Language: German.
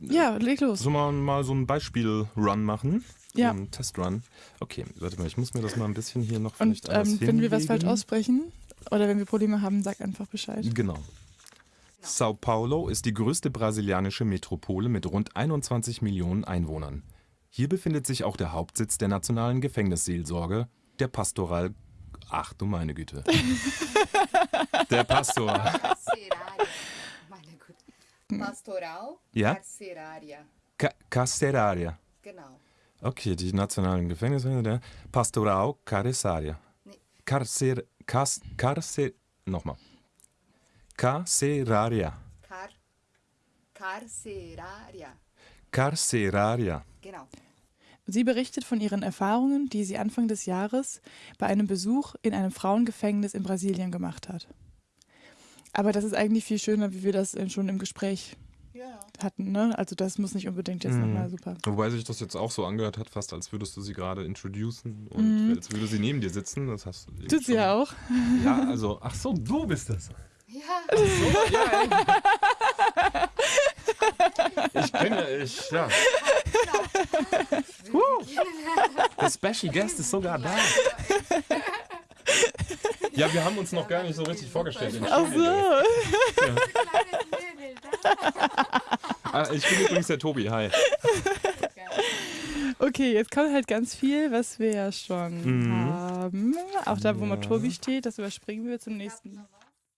Ja, leg los. Sollen wir mal so einen Beispiel-Run machen? Ja. Einen Testrun. Okay, warte mal, ich muss mir das mal ein bisschen hier noch Und vielleicht alles ähm, wenn wir was falsch aussprechen oder wenn wir Probleme haben, sag einfach Bescheid. Genau. Sao Paulo ist die größte brasilianische Metropole mit rund 21 Millionen Einwohnern. Hier befindet sich auch der Hauptsitz der nationalen Gefängnisseelsorge, der Pastoral. Ach du meine Güte. der Pastor. Güte. Pastoral Ja? Carcerária. Ca Carceraria. Genau. Okay, die nationalen Gefängnisse der Pastoral Carceraria. Nee. Carcer. Cas, Carcer. Nochmal. Carceraria. Car Carcerária. Carceraria. Genau. Sie berichtet von ihren Erfahrungen, die sie Anfang des Jahres bei einem Besuch in einem Frauengefängnis in Brasilien gemacht hat. Aber das ist eigentlich viel schöner, wie wir das schon im Gespräch Ja. hatten. Ne? Also das muss nicht unbedingt jetzt Mhm. nochmal super. Wobei sich das jetzt auch so angehört hat, fast als würdest du sie gerade introducen und als würde sie neben dir sitzen. Das hast du Mhm. Tut sie ja auch. Ja, also, ach so, du bist das. Ja. So, ja, ich, ich kenne, ich, ja. Der Special Guest ist sogar da. Ja, wir haben uns noch gar nicht so richtig vorgestellt. Ach so. Ah, ich bin übrigens der Tobi, hi. Okay, jetzt kommt halt ganz viel, was wir ja schon Mhm. haben. Auch da, wo mal Ja. Tobi steht, das überspringen wir zum nächsten.